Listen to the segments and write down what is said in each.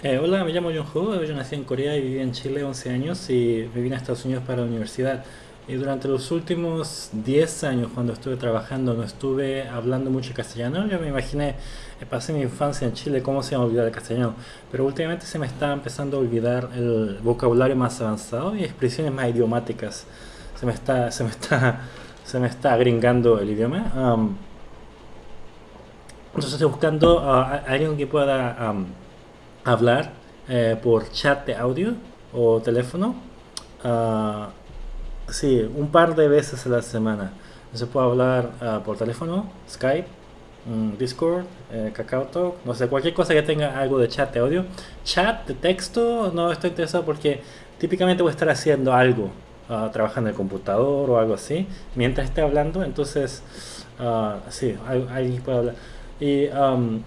Eh, hola, me llamo Jung-Ho, yo nací en Corea y viví en Chile 11 años y me vine a Estados Unidos para la universidad. Y durante los últimos 10 años, cuando estuve trabajando, no estuve hablando mucho castellano. Yo me imaginé, eh, pasé mi infancia en Chile, cómo se a olvidar el castellano. Pero últimamente se me está empezando a olvidar el vocabulario más avanzado y expresiones más idiomáticas. Se me está, se me está, se me está agringando el idioma. Um, entonces estoy buscando a alguien que pueda... Um, hablar eh, por chat de audio o teléfono. Uh, sí, un par de veces a la semana. Se puede hablar uh, por teléfono, Skype, um, Discord, eh, KakaoTalk, no sé, cualquier cosa que tenga algo de chat de audio. Chat de texto, no estoy interesado porque típicamente voy a estar haciendo algo, uh, trabajando en el computador o algo así, mientras esté hablando. Entonces, sí, alguien puede hablar. Y. Um,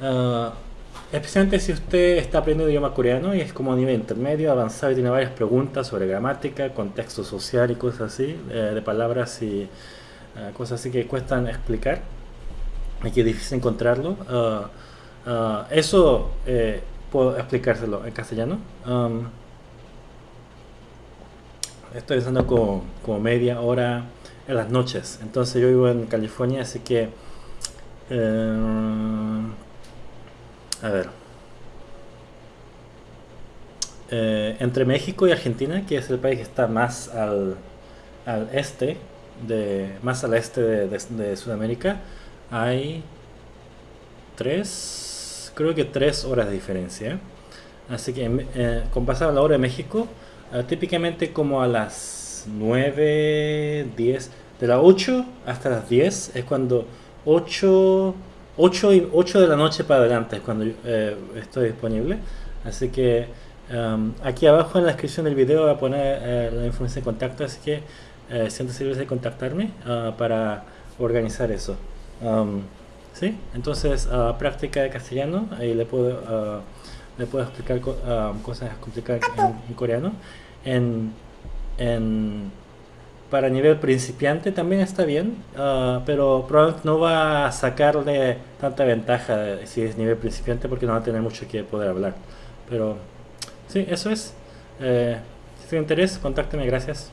Especialmente si usted está aprendiendo idioma coreano y es como nivel intermedio, avanzado y tiene varias preguntas sobre gramática, contexto social y cosas así, eh, de palabras y eh, cosas así que cuestan explicar y que es difícil encontrarlo. Ah, ah, eso eh, puedo explicárselo en castellano. Um, estoy usando como, como, media hora en las noches. Entonces yo vivo en California, así que a ver. Eh, entre México y Argentina, que es el país que está más al, al este, de, más al este de, Sudamérica, hay tres, creo que tres horas de diferencia. Así que eh, con pasar a la hora de México, eh, típicamente como a las 9, 10, de las 8 hasta las 10 es cuando 8 8, y, 8 de la noche para adelante es cuando eh, estoy disponible. Así que um, aquí abajo en la descripción del video voy a poner eh, la información de contacto, así que eh, siéntese libre de contactarme uh, para organizar eso. Um, ¿sí? Entonces, uh, práctica de castellano, ahí le puedo, uh, le puedo explicar um, cosas complicadas en, en coreano. En, en para nivel principiante también está bien, uh, pero probablemente no va a sacarle tanta ventaja si es nivel principiante porque no va a tener mucho que poder hablar. Pero sí, eso es. Eh, si tiene interés, contácteme, gracias.